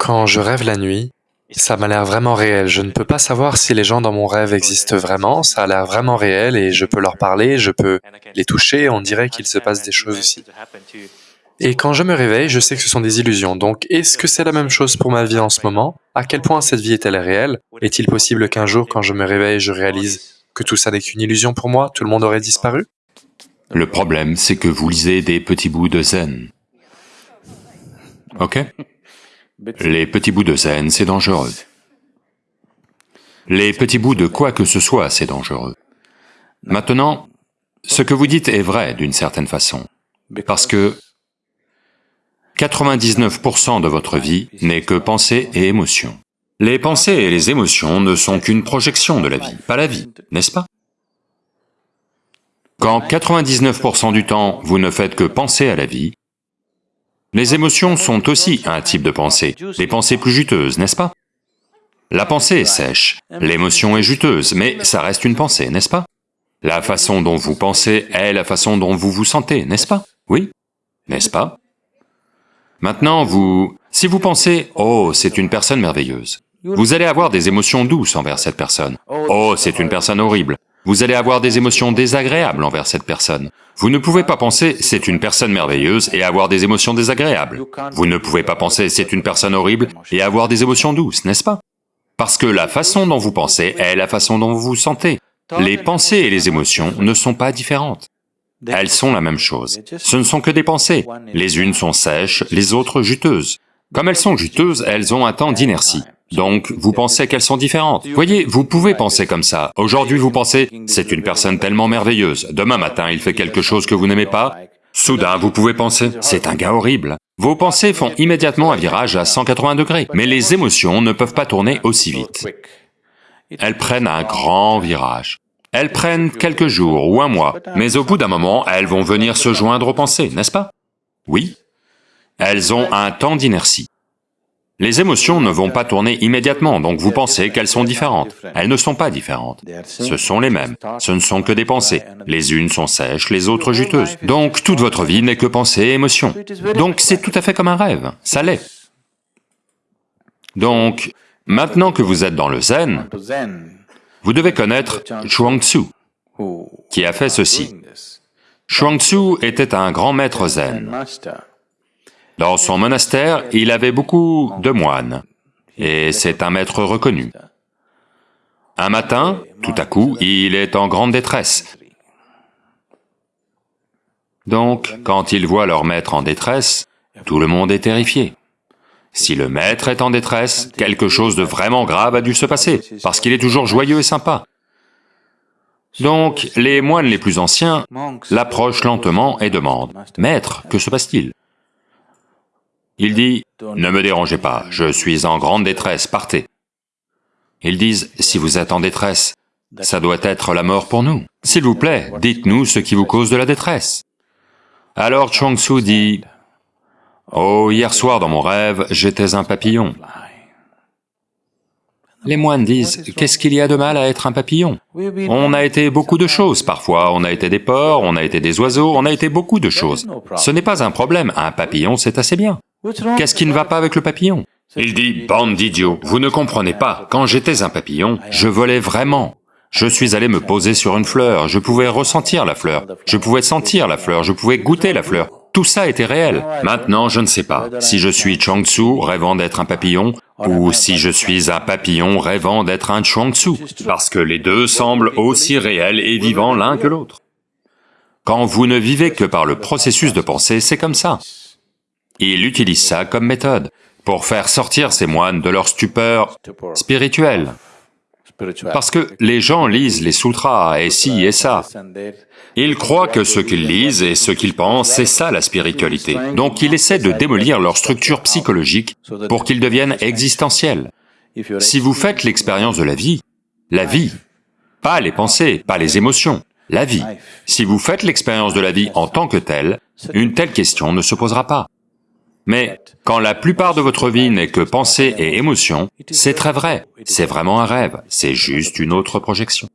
Quand je rêve la nuit, ça m'a l'air vraiment réel. Je ne peux pas savoir si les gens dans mon rêve existent vraiment, ça a l'air vraiment réel et je peux leur parler, je peux les toucher, on dirait qu'il se passe des choses ici. Et quand je me réveille, je sais que ce sont des illusions. Donc, est-ce que c'est la même chose pour ma vie en ce moment? À quel point cette vie est-elle réelle? Est-il possible qu'un jour, quand je me réveille, je réalise que tout ça n'est qu'une illusion pour moi? Tout le monde aurait disparu? Le problème, c'est que vous lisez des petits bouts de zen. Ok? Les petits bouts de zen, c'est dangereux. Les petits bouts de quoi que ce soit, c'est dangereux. Maintenant, ce que vous dites est vrai d'une certaine façon, parce que 99% de votre vie n'est que pensée et émotion. Les pensées et les émotions ne sont qu'une projection de la vie, pas la vie, n'est-ce pas? Quand 99% du temps vous ne faites que penser à la vie, les émotions sont aussi un type de pensée, des pensées plus juteuses, n'est-ce pas? La pensée est sèche, l'émotion est juteuse, mais ça reste une pensée, n'est-ce pas? La façon dont vous pensez est la façon dont vous vous sentez, n'est-ce pas? Oui N'est-ce pas? Maintenant, vous... Si vous pensez, oh, c'est une personne merveilleuse, vous allez avoir des émotions douces envers cette personne. Oh, c'est une personne horrible. Vous allez avoir des émotions désagréables envers cette personne. Vous ne pouvez pas penser, c'est une personne merveilleuse et avoir des émotions désagréables. Vous ne pouvez pas penser, c'est une personne horrible et avoir des émotions douces, n'est-ce pas? Parce que la façon dont vous pensez est la façon dont vous vous sentez. Les pensées et les émotions ne sont pas différentes. Elles sont la même chose. Ce ne sont que des pensées. Les unes sont sèches, les autres juteuses. Comme elles sont juteuses, elles ont un temps d'inertie. Donc, vous pensez qu'elles sont différentes. Voyez, vous pouvez penser comme ça. Aujourd'hui, vous pensez, c'est une personne tellement merveilleuse. Demain matin, il fait quelque chose que vous n'aimez pas. Soudain, vous pouvez penser, c'est un gars horrible. Vos pensées font immédiatement un virage à 180 degrés. Mais les émotions ne peuvent pas tourner aussi vite. Elles prennent un grand virage. Elles prennent quelques jours ou un mois, mais au bout d'un moment, elles vont venir se joindre aux pensées, n'est-ce pas? Oui. Elles ont un temps d'inertie. Les émotions ne vont pas tourner immédiatement, donc vous pensez qu'elles sont différentes. Elles ne sont pas différentes. Ce sont les mêmes. Ce ne sont que des pensées. Les unes sont sèches, les autres juteuses. Donc toute votre vie n'est que pensée et émotion. Donc c'est tout à fait comme un rêve, ça l'est. Donc, maintenant que vous êtes dans le zen, vous devez connaître Chuang-Tzu, qui a fait ceci. Chuang-Tzu était un grand maître zen. Dans son monastère, il avait beaucoup de moines, et c'est un maître reconnu. Un matin, tout à coup, il est en grande détresse. Donc, quand il voit leur maître en détresse, tout le monde est terrifié. Si le maître est en détresse, quelque chose de vraiment grave a dû se passer, parce qu'il est toujours joyeux et sympa. Donc, les moines les plus anciens l'approchent lentement et demandent, « Maître, que se passe-t-il » Il dit, « Ne me dérangez pas, je suis en grande détresse, partez. » Ils disent, « Si vous êtes en détresse, ça doit être la mort pour nous. S'il vous plaît, dites-nous ce qui vous cause de la détresse. » Alors Chuang Tzu dit, Oh, hier soir dans mon rêve, j'étais un papillon. Les moines disent, qu'est-ce qu'il y a de mal à être un papillon? On a été beaucoup de choses, parfois on a été des porcs, on a été des oiseaux, on a été beaucoup de choses. Ce n'est pas un problème, un papillon c'est assez bien. Qu'est-ce qui ne va pas avec le papillon Il dit, bande d'idiots, vous ne comprenez pas, quand j'étais un papillon, je volais vraiment. Je suis allé me poser sur une fleur, je pouvais ressentir la fleur, je pouvais sentir la fleur, je pouvais goûter la fleur, tout ça était réel. Maintenant, je ne sais pas si je suis Chuang-Tzu rêvant d'être un papillon, ou si je suis un papillon rêvant d'être un Chuang-Tzu, parce que les deux semblent aussi réels et vivants l'un que l'autre. Quand vous ne vivez que par le processus de pensée, c'est comme ça. Il utilise ça comme méthode, pour faire sortir ces moines de leur stupeur spirituelle. Parce que les gens lisent les sutras et ci et ça. Ils croient que ce qu'ils lisent et ce qu'ils pensent, c'est ça la spiritualité. Donc ils essaient de démolir leur structure psychologique pour qu'ils deviennent existentiels. Si vous faites l'expérience de la vie, la vie, pas les pensées, pas les émotions, la vie, si vous faites l'expérience de la vie en tant que telle, une telle question ne se posera pas. Mais quand la plupart de votre vie n'est que pensée et émotion, c'est très vrai, c'est vraiment un rêve, c'est juste une autre projection.